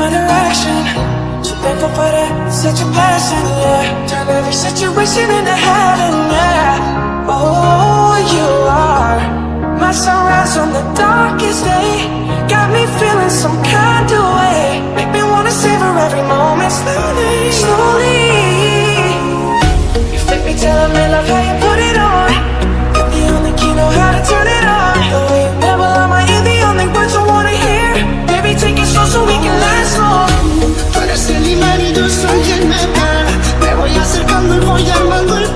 my direction. So thankful for that, such a blessing, yeah. Turn every situation into heaven, yeah. Oh, you are My sunrise on the darkest day acercando y voy armando el